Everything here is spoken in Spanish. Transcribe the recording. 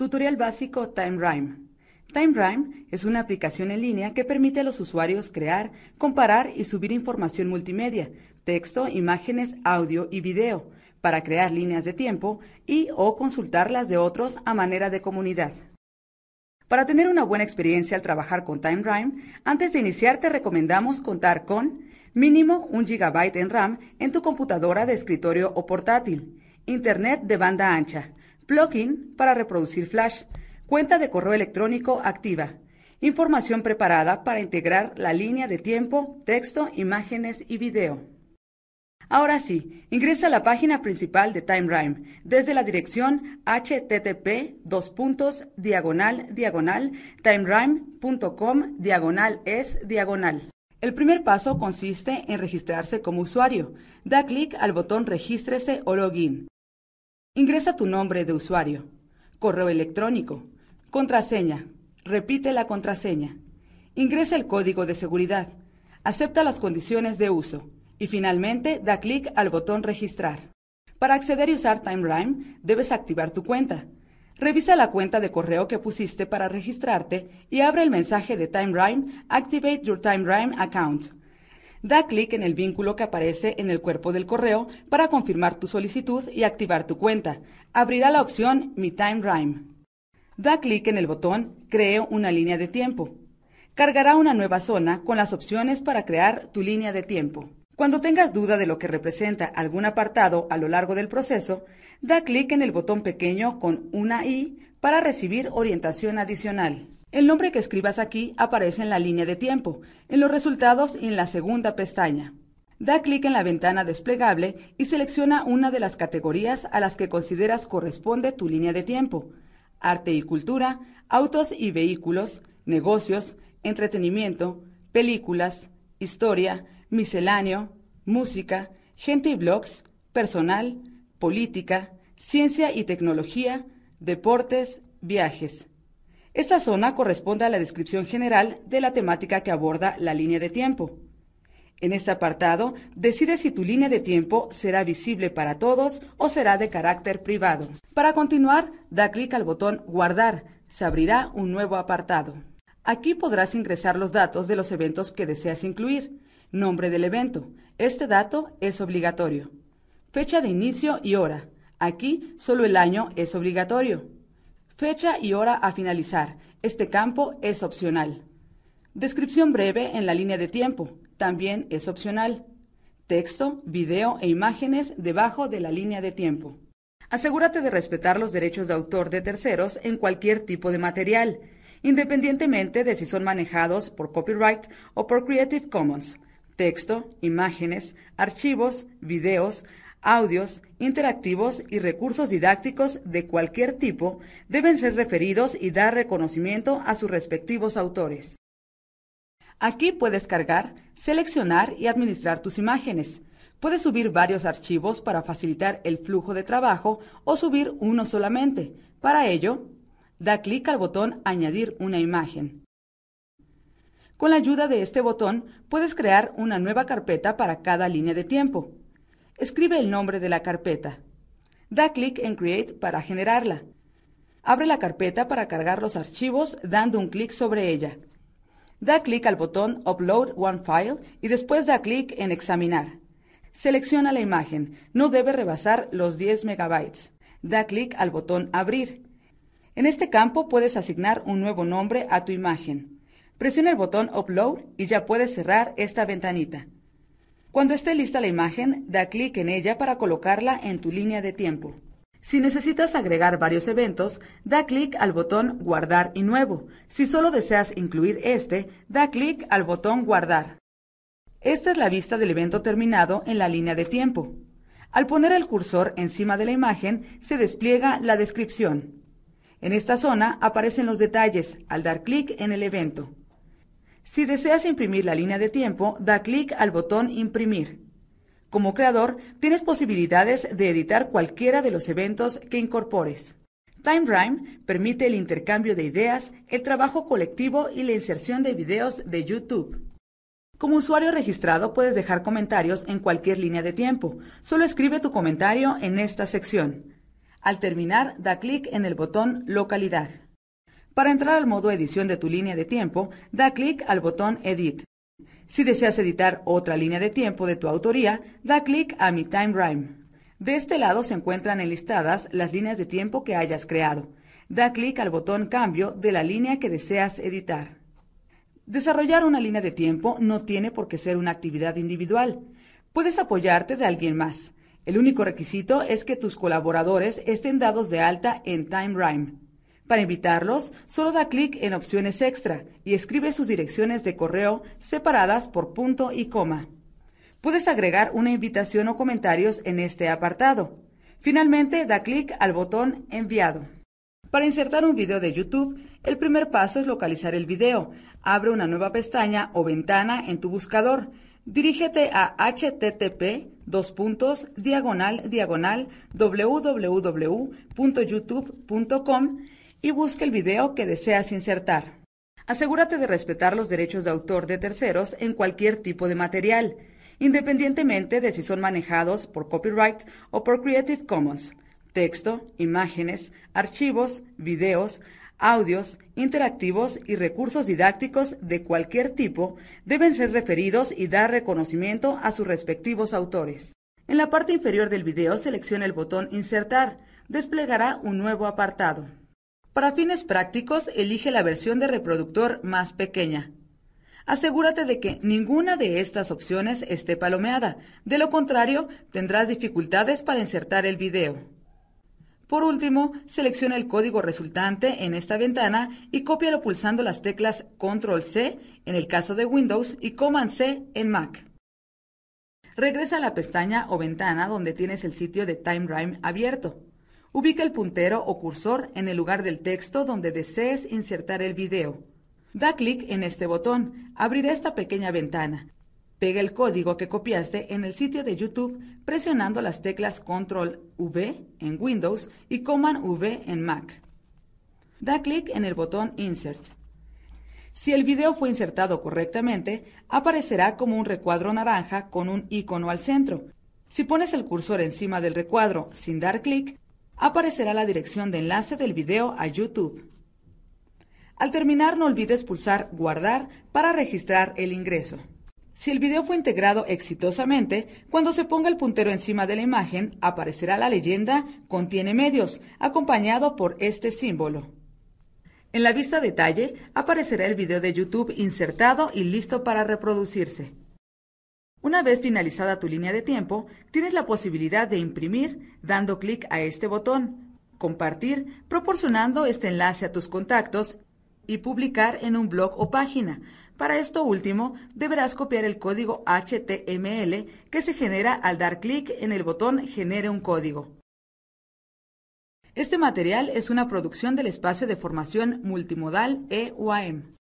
Tutorial básico TimeRime. TimeRime es una aplicación en línea que permite a los usuarios crear, comparar y subir información multimedia, texto, imágenes, audio y video, para crear líneas de tiempo y o consultarlas de otros a manera de comunidad. Para tener una buena experiencia al trabajar con TimeRime, antes de iniciar te recomendamos contar con mínimo un GB en RAM en tu computadora de escritorio o portátil, Internet de banda ancha, plugin para reproducir Flash, cuenta de correo electrónico activa, información preparada para integrar la línea de tiempo, texto, imágenes y video. Ahora sí, ingresa a la página principal de TimeRime desde la dirección http diagonal diagonal timerime.com diagonal es diagonal. El primer paso consiste en registrarse como usuario. Da clic al botón Regístrese o Login. Ingresa tu nombre de usuario, correo electrónico, contraseña. Repite la contraseña. Ingresa el código de seguridad. Acepta las condiciones de uso. Y finalmente da clic al botón Registrar. Para acceder y usar TimeRime, debes activar tu cuenta. Revisa la cuenta de correo que pusiste para registrarte y abre el mensaje de TimeRime Activate your TimeRime account. Da clic en el vínculo que aparece en el cuerpo del correo para confirmar tu solicitud y activar tu cuenta. Abrirá la opción Mi Time Rime. Da clic en el botón Creo una línea de tiempo. Cargará una nueva zona con las opciones para crear tu línea de tiempo. Cuando tengas duda de lo que representa algún apartado a lo largo del proceso, da clic en el botón pequeño con una I para recibir orientación adicional. El nombre que escribas aquí aparece en la línea de tiempo, en los resultados y en la segunda pestaña. Da clic en la ventana desplegable y selecciona una de las categorías a las que consideras corresponde tu línea de tiempo. Arte y cultura, autos y vehículos, negocios, entretenimiento, películas, historia, misceláneo, música, gente y blogs, personal, política, ciencia y tecnología, deportes, viajes. Esta zona corresponde a la descripción general de la temática que aborda la línea de tiempo. En este apartado, decide si tu línea de tiempo será visible para todos o será de carácter privado. Para continuar, da clic al botón Guardar. Se abrirá un nuevo apartado. Aquí podrás ingresar los datos de los eventos que deseas incluir. Nombre del evento. Este dato es obligatorio. Fecha de inicio y hora. Aquí solo el año es obligatorio. Fecha y hora a finalizar. Este campo es opcional. Descripción breve en la línea de tiempo. También es opcional. Texto, video e imágenes debajo de la línea de tiempo. Asegúrate de respetar los derechos de autor de terceros en cualquier tipo de material, independientemente de si son manejados por copyright o por Creative Commons. Texto, imágenes, archivos, videos, audios, interactivos y recursos didácticos de cualquier tipo deben ser referidos y dar reconocimiento a sus respectivos autores. Aquí puedes cargar, seleccionar y administrar tus imágenes. Puedes subir varios archivos para facilitar el flujo de trabajo o subir uno solamente. Para ello, da clic al botón Añadir una imagen. Con la ayuda de este botón puedes crear una nueva carpeta para cada línea de tiempo. Escribe el nombre de la carpeta. Da clic en Create para generarla. Abre la carpeta para cargar los archivos dando un clic sobre ella. Da clic al botón Upload One File y después da clic en Examinar. Selecciona la imagen. No debe rebasar los 10 megabytes. Da clic al botón Abrir. En este campo puedes asignar un nuevo nombre a tu imagen. Presiona el botón Upload y ya puedes cerrar esta ventanita. Cuando esté lista la imagen, da clic en ella para colocarla en tu línea de tiempo. Si necesitas agregar varios eventos, da clic al botón Guardar y Nuevo. Si solo deseas incluir este, da clic al botón Guardar. Esta es la vista del evento terminado en la línea de tiempo. Al poner el cursor encima de la imagen, se despliega la descripción. En esta zona aparecen los detalles al dar clic en el evento. Si deseas imprimir la línea de tiempo, da clic al botón Imprimir. Como creador, tienes posibilidades de editar cualquiera de los eventos que incorpores. TimeRime permite el intercambio de ideas, el trabajo colectivo y la inserción de videos de YouTube. Como usuario registrado puedes dejar comentarios en cualquier línea de tiempo. Solo escribe tu comentario en esta sección. Al terminar, da clic en el botón Localidad. Para entrar al modo edición de tu línea de tiempo, da clic al botón Edit. Si deseas editar otra línea de tiempo de tu autoría, da clic a Mi Time Rhyme. De este lado se encuentran enlistadas las líneas de tiempo que hayas creado. Da clic al botón Cambio de la línea que deseas editar. Desarrollar una línea de tiempo no tiene por qué ser una actividad individual. Puedes apoyarte de alguien más. El único requisito es que tus colaboradores estén dados de alta en TimeRhyme. Para invitarlos, solo da clic en opciones extra y escribe sus direcciones de correo separadas por punto y coma. Puedes agregar una invitación o comentarios en este apartado. Finalmente, da clic al botón Enviado. Para insertar un video de YouTube, el primer paso es localizar el video. Abre una nueva pestaña o ventana en tu buscador. Dirígete a http dos puntos diagonal diagonal www.youtube.com y busca el video que deseas insertar. Asegúrate de respetar los derechos de autor de terceros en cualquier tipo de material, independientemente de si son manejados por copyright o por Creative Commons. Texto, imágenes, archivos, videos, audios, interactivos y recursos didácticos de cualquier tipo deben ser referidos y dar reconocimiento a sus respectivos autores. En la parte inferior del video selecciona el botón Insertar. Desplegará un nuevo apartado. Para fines prácticos, elige la versión de reproductor más pequeña. Asegúrate de que ninguna de estas opciones esté palomeada, de lo contrario tendrás dificultades para insertar el video. Por último, selecciona el código resultante en esta ventana y cópialo pulsando las teclas Control C en el caso de Windows y Command C en Mac. Regresa a la pestaña o ventana donde tienes el sitio de TimeRhyme abierto. Ubica el puntero o cursor en el lugar del texto donde desees insertar el video. Da clic en este botón, abrirá esta pequeña ventana. Pega el código que copiaste en el sitio de YouTube presionando las teclas Control V en Windows y Command V en Mac. Da clic en el botón Insert. Si el video fue insertado correctamente, aparecerá como un recuadro naranja con un icono al centro. Si pones el cursor encima del recuadro sin dar clic, aparecerá la dirección de enlace del video a YouTube. Al terminar no olvides pulsar Guardar para registrar el ingreso. Si el video fue integrado exitosamente, cuando se ponga el puntero encima de la imagen, aparecerá la leyenda Contiene medios, acompañado por este símbolo. En la vista detalle aparecerá el video de YouTube insertado y listo para reproducirse. Una vez finalizada tu línea de tiempo, tienes la posibilidad de imprimir dando clic a este botón, compartir proporcionando este enlace a tus contactos y publicar en un blog o página. Para esto último, deberás copiar el código HTML que se genera al dar clic en el botón Genere un código. Este material es una producción del espacio de formación multimodal EUAM.